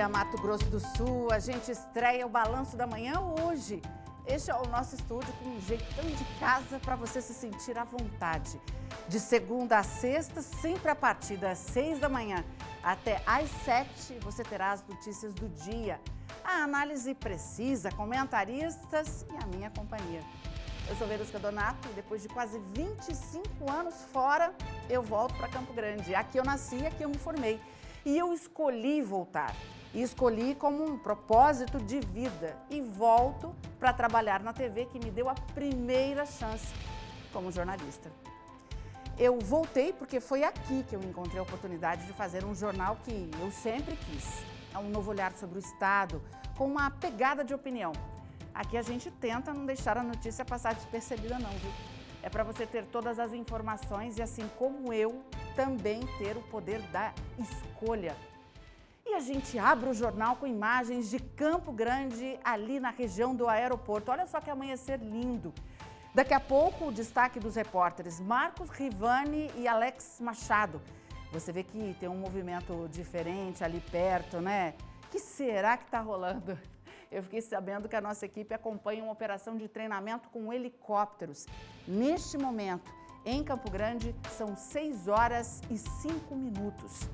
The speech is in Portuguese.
dia, Mato Grosso do Sul. A gente estreia o Balanço da Manhã hoje. Este é o nosso estúdio com um jeitão de casa para você se sentir à vontade. De segunda a sexta, sempre a partir das seis da manhã até às sete, você terá as notícias do dia. A análise precisa, comentaristas e a minha companhia. Eu sou Verusca Donato e depois de quase 25 anos fora, eu volto para Campo Grande. Aqui eu nasci, aqui eu me formei. E eu escolhi voltar. E escolhi como um propósito de vida. E volto para trabalhar na TV que me deu a primeira chance como jornalista. Eu voltei porque foi aqui que eu encontrei a oportunidade de fazer um jornal que eu sempre quis. É um novo olhar sobre o Estado, com uma pegada de opinião. Aqui a gente tenta não deixar a notícia passar despercebida não, viu? É para você ter todas as informações e assim como eu, também ter o poder da escolha. E a gente abre o jornal com imagens de Campo Grande, ali na região do aeroporto. Olha só que amanhecer lindo. Daqui a pouco, o destaque dos repórteres Marcos Rivani e Alex Machado. Você vê que tem um movimento diferente ali perto, né? que será que está rolando? Eu fiquei sabendo que a nossa equipe acompanha uma operação de treinamento com helicópteros. Neste momento, em Campo Grande, são 6 horas e 5 minutos.